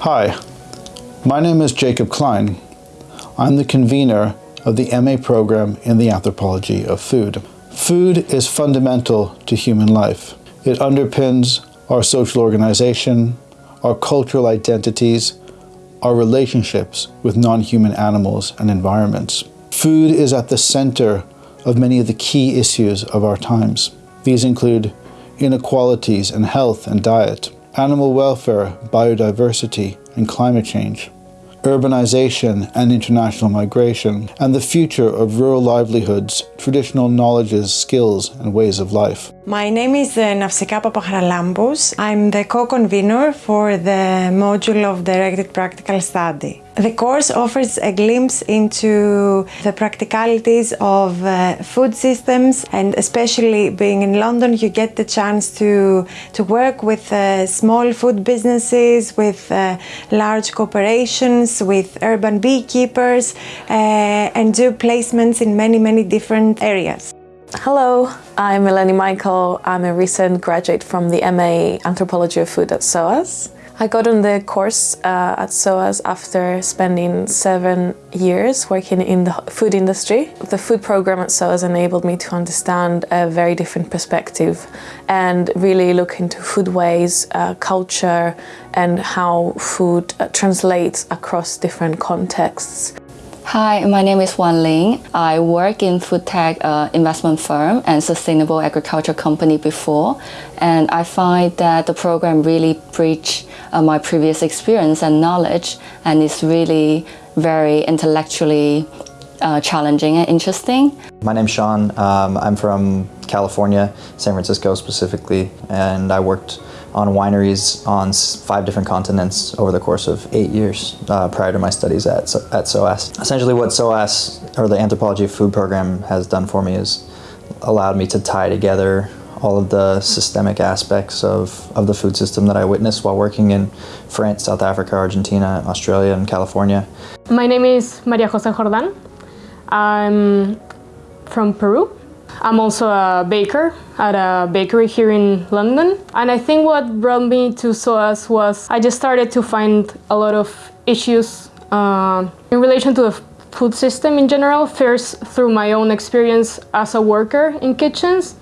Hi, my name is Jakob Klein. I'm the convener of the MA program in the anthropology of food. Food is fundamental to human life. It underpins our social organization, our cultural identities, our relationships with non-human animals and environments. Food is at the center of many of the key issues of our times. These include inequalities in health and diet, animal welfare, biodiversity, and climate change, urbanization and international migration, and the future of rural livelihoods, traditional knowledges, skills, and ways of life. My name is uh, Nafsika Papacharalambous. I'm the co-convener for the module of Directed Practical Study. The course offers a glimpse into the practicalities of uh, food systems and especially being in London you get the chance to, to work with uh, small food businesses, with uh, large corporations, with urban beekeepers uh, and do placements in many many different areas. Hello, I'm Eleni Michael. I'm a recent graduate from the MA Anthropology of Food at SOAS. I got on the course uh, at SOAS after spending seven years working in the food industry. The food program at SOAS enabled me to understand a very different perspective and really look into foodways, uh, culture and how food uh, translates across different contexts. Hi, my name is Wan Ling. I work in food tech uh, investment firm and sustainable agriculture company before, and I find that the program really bridge uh, my previous experience and knowledge, and it's really very intellectually uh, challenging and interesting. My name's Sean. Um, I'm from California, San Francisco specifically, and I worked on wineries on five different continents over the course of eight years uh, prior to my studies at, at SOAS. Essentially what SOAS, or the Anthropology of Food program, has done for me is allowed me to tie together all of the systemic aspects of, of the food system that I witnessed while working in France, South Africa, Argentina, Australia, and California. My name is Maria Jose Jordan. I'm from Peru I'm also a baker at a bakery here in London. And I think what brought me to SOAS was I just started to find a lot of issues uh, in relation to the food system in general, first through my own experience as a worker in kitchens.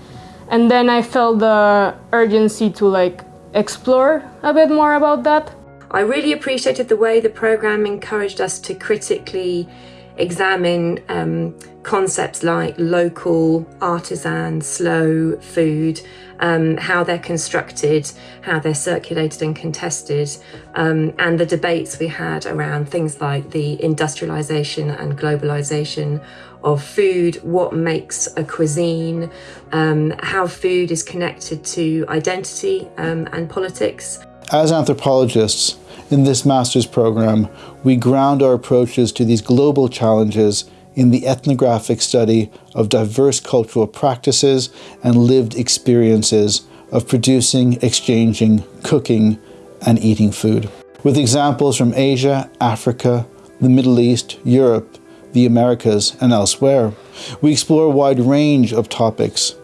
And then I felt the urgency to like explore a bit more about that. I really appreciated the way the program encouraged us to critically examine um, concepts like local, artisan, slow food, um, how they're constructed, how they're circulated and contested, um, and the debates we had around things like the industrialization and globalization of food, what makes a cuisine, um, how food is connected to identity um, and politics. As anthropologists, in this master's program, we ground our approaches to these global challenges in the ethnographic study of diverse cultural practices and lived experiences of producing, exchanging, cooking, and eating food. With examples from Asia, Africa, the Middle East, Europe, the Americas, and elsewhere, we explore a wide range of topics.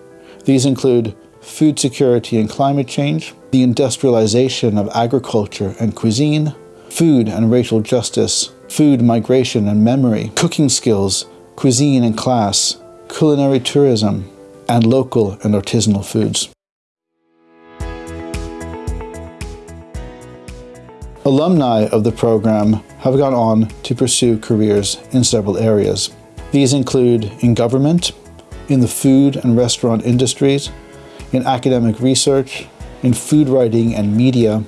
These include food security and climate change, the industrialization of agriculture and cuisine, food and racial justice, food migration and memory, cooking skills, cuisine and class, culinary tourism, and local and artisanal foods. Alumni of the program have gone on to pursue careers in several areas. These include in government, in the food and restaurant industries, in academic research, in food writing and media,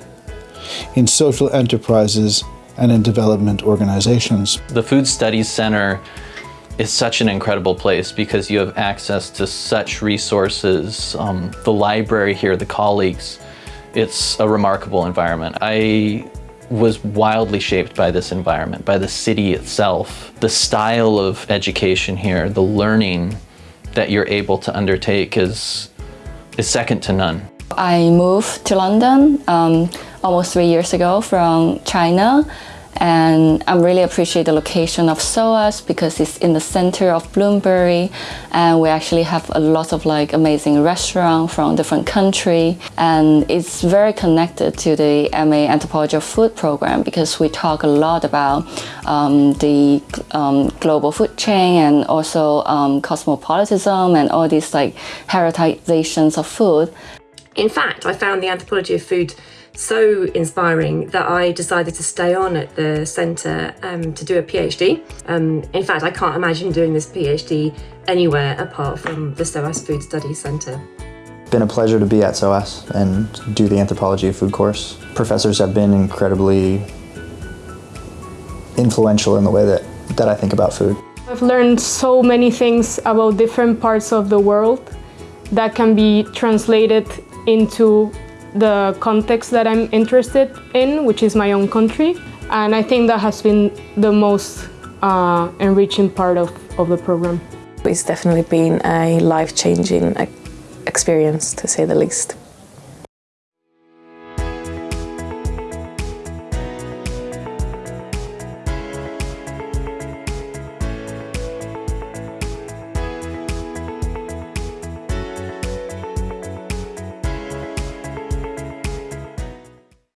in social enterprises, and in development organizations. The Food Studies Center is such an incredible place because you have access to such resources. Um, the library here, the colleagues, it's a remarkable environment. I was wildly shaped by this environment, by the city itself. The style of education here, the learning that you're able to undertake is, is second to none. I moved to London um, almost three years ago from China And I really appreciate the location of SOAS because it's in the center of Bloomsbury and we actually have a lot of like amazing restaurants from different country and it's very connected to the MA Anthropology of Food program because we talk a lot about um, the um, global food chain and also um, cosmopolitanism and all these like heritagizations of food. In fact, I found the anthropology of food so inspiring that I decided to stay on at the centre um, to do a PhD. Um, in fact, I can't imagine doing this PhD anywhere apart from the SOAS Food Studies Centre. Been a pleasure to be at SOAS and do the anthropology of food course. Professors have been incredibly influential in the way that, that I think about food. I've learned so many things about different parts of the world that can be translated into the context that I'm interested in, which is my own country. And I think that has been the most uh, enriching part of, of the program. It's definitely been a life-changing experience, to say the least.